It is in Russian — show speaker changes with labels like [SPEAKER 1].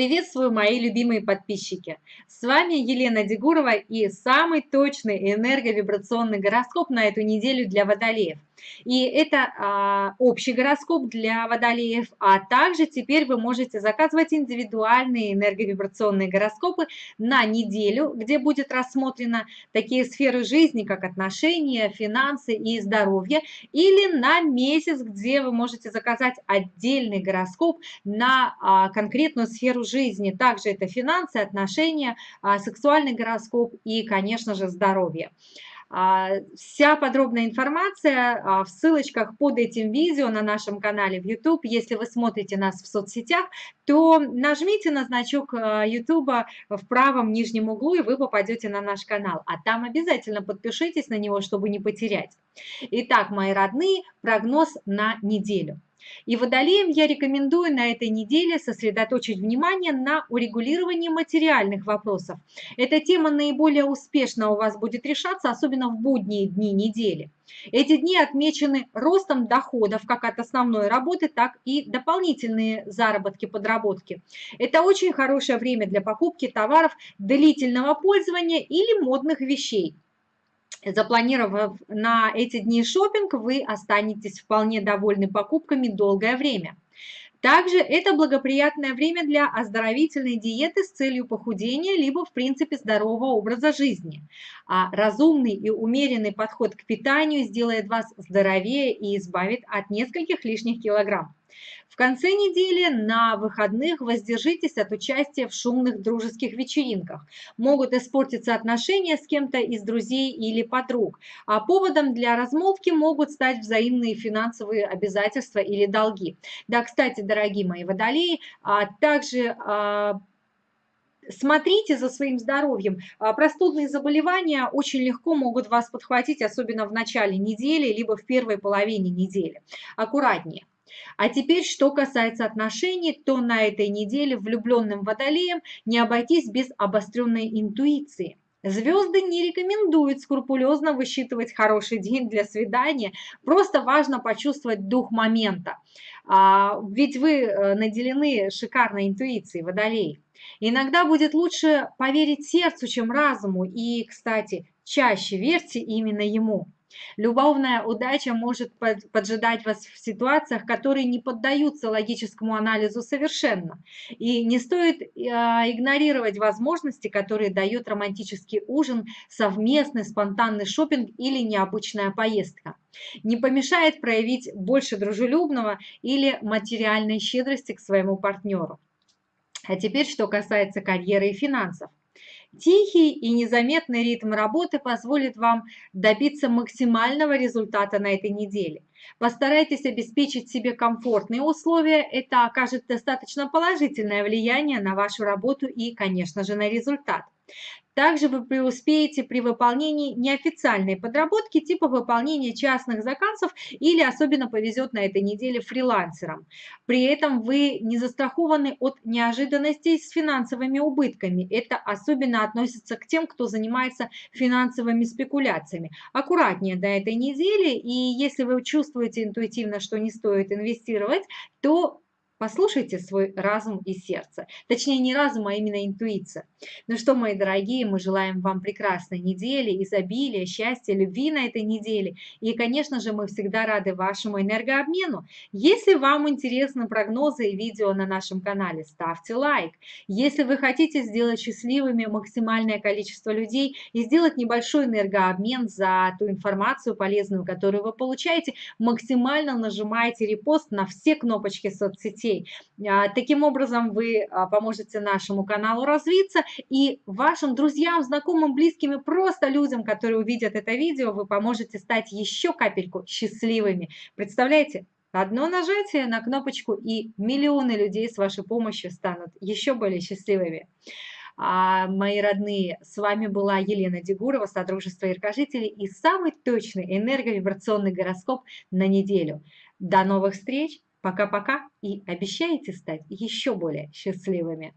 [SPEAKER 1] Приветствую, мои любимые подписчики! С вами Елена Дегурова и самый точный энерговибрационный гороскоп на эту неделю для водолеев. И это а, общий гороскоп для водолеев, а также теперь вы можете заказывать индивидуальные энерговибрационные гороскопы на неделю, где будет рассмотрено такие сферы жизни, как отношения, финансы и здоровье, или на месяц, где вы можете заказать отдельный гороскоп на а, конкретную сферу жизни. Также это финансы, отношения, а, сексуальный гороскоп и, конечно же, здоровье. А, вся подробная информация а, в ссылочках под этим видео на нашем канале в YouTube. Если вы смотрите нас в соцсетях, то нажмите на значок YouTube в правом нижнем углу, и вы попадете на наш канал. А там обязательно подпишитесь на него, чтобы не потерять. Итак, мои родные, прогноз на неделю. И водолеям я рекомендую на этой неделе сосредоточить внимание на урегулировании материальных вопросов. Эта тема наиболее успешно у вас будет решаться, особенно в будние дни недели. Эти дни отмечены ростом доходов как от основной работы, так и дополнительные заработки, подработки. Это очень хорошее время для покупки товаров длительного пользования или модных вещей. Запланировав на эти дни шопинг, вы останетесь вполне довольны покупками долгое время. Также это благоприятное время для оздоровительной диеты с целью похудения, либо в принципе здорового образа жизни. А разумный и умеренный подход к питанию сделает вас здоровее и избавит от нескольких лишних килограмм. В конце недели на выходных воздержитесь от участия в шумных дружеских вечеринках. Могут испортиться отношения с кем-то из друзей или подруг. А поводом для размолвки могут стать взаимные финансовые обязательства или долги. Да, кстати, дорогие мои водолеи, а также а, смотрите за своим здоровьем. А, простудные заболевания очень легко могут вас подхватить, особенно в начале недели, либо в первой половине недели. Аккуратнее. А теперь, что касается отношений, то на этой неделе влюбленным водолеям не обойтись без обостренной интуиции. Звезды не рекомендуют скрупулезно высчитывать хороший день для свидания, просто важно почувствовать дух момента. А, ведь вы э, наделены шикарной интуицией, водолей. Иногда будет лучше поверить сердцу, чем разуму, и, кстати, чаще верьте именно ему. Любовная удача может поджидать вас в ситуациях, которые не поддаются логическому анализу совершенно. И не стоит а, игнорировать возможности, которые дает романтический ужин, совместный спонтанный шопинг или необычная поездка. Не помешает проявить больше дружелюбного или материальной щедрости к своему партнеру. А теперь, что касается карьеры и финансов. Тихий и незаметный ритм работы позволит вам добиться максимального результата на этой неделе. Постарайтесь обеспечить себе комфортные условия, это окажет достаточно положительное влияние на вашу работу и, конечно же, на результат. Также вы преуспеете при выполнении неофициальной подработки типа выполнения частных заказов или особенно повезет на этой неделе фрилансерам. При этом вы не застрахованы от неожиданностей с финансовыми убытками. Это особенно относится к тем, кто занимается финансовыми спекуляциями. Аккуратнее до этой недели, и если вы чувствуете интуитивно, что не стоит инвестировать, то Послушайте свой разум и сердце. Точнее, не разум, а именно интуиция. Ну что, мои дорогие, мы желаем вам прекрасной недели, изобилия, счастья, любви на этой неделе. И, конечно же, мы всегда рады вашему энергообмену. Если вам интересны прогнозы и видео на нашем канале, ставьте лайк. Если вы хотите сделать счастливыми максимальное количество людей и сделать небольшой энергообмен за ту информацию полезную, которую вы получаете, максимально нажимайте репост на все кнопочки соцсетей детей. А, таким образом, вы а, поможете нашему каналу развиться и вашим друзьям, знакомым, близким и просто людям, которые увидят это видео, вы поможете стать еще капельку счастливыми. Представляете? Одно нажатие на кнопочку, и миллионы людей с вашей помощью станут еще более счастливыми. А, мои родные, с вами была Елена Дегурова, Содружество Иркожителей и самый точный энерговибрационный гороскоп на неделю. До новых встреч! Пока-пока и обещаете стать еще более счастливыми.